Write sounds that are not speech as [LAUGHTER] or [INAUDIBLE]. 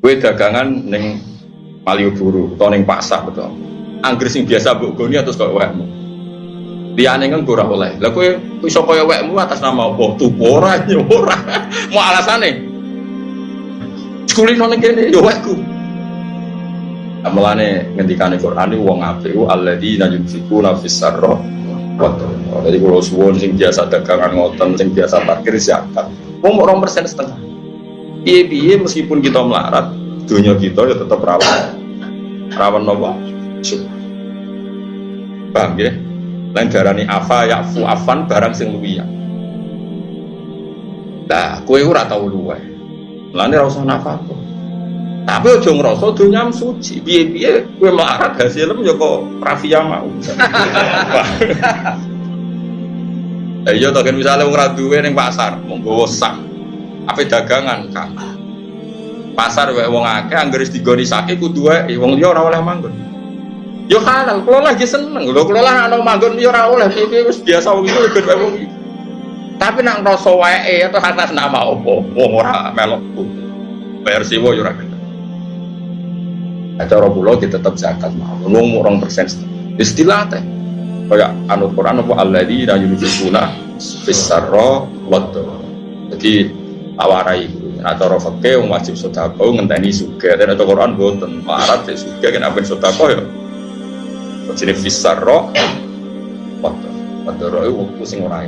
Gue dagangan neng Malioboro atau neng pasar betul. Anggrek sing biasa mbok goni atau kok wekmu. Liyane kan ora oleh. Lah kowe iso kaya wekmu atas nama apa? Tuku ora ya ora. [LAUGHS] Mau alasane. Sekulino ning kene yo wekku. Amalane ngendikane Quran iki wong apik ku alladzina yunfikuna fis sarra Jadi kalau suwon sing biasa dagangan ngoten, sing biasa parkir zakat. Wong mau persen setengah. Piye-piye meskipun kita melarat, dunia kita ya tetap rawan. Rawan nopo? Paham ya? Lain darani afa yafu afan barang sing luwih. Nah, kue ora tau luwe. Lane ora usah nafkah. Tapi ojo ngrasa dunya suci. Piye-piye kowe melarat hasilnya ya kok rafia mau. [LAUGHS] Iya to kan misale wong ora duwe ning pasar, monggo sak. Ape dagangan kan. Pasar wae wong akeh anggere digoni sake kudu wae wong liya ora oleh manggon. Yo halal, kalau lagi seneng, lho kalau lah anak manggon yo ora oleh, piye wis biasa wong itu ben wong iki. Tapi nak rasa wae atau atas nama opo, wong ora melok versi wo yo ora Cara pulau kita tetap zakat mau, nung orang persen istilah teh. Kayak anut Quran apa alladzi la yunfikuna fisarra wadda. Jadi awarai Nah, cara fakih wajib sedekah ngenteni suga. Dan atau Quran boten marat ya suga kan apa sedekah ya. Jadi fisarra wadda. Wadda itu sing ora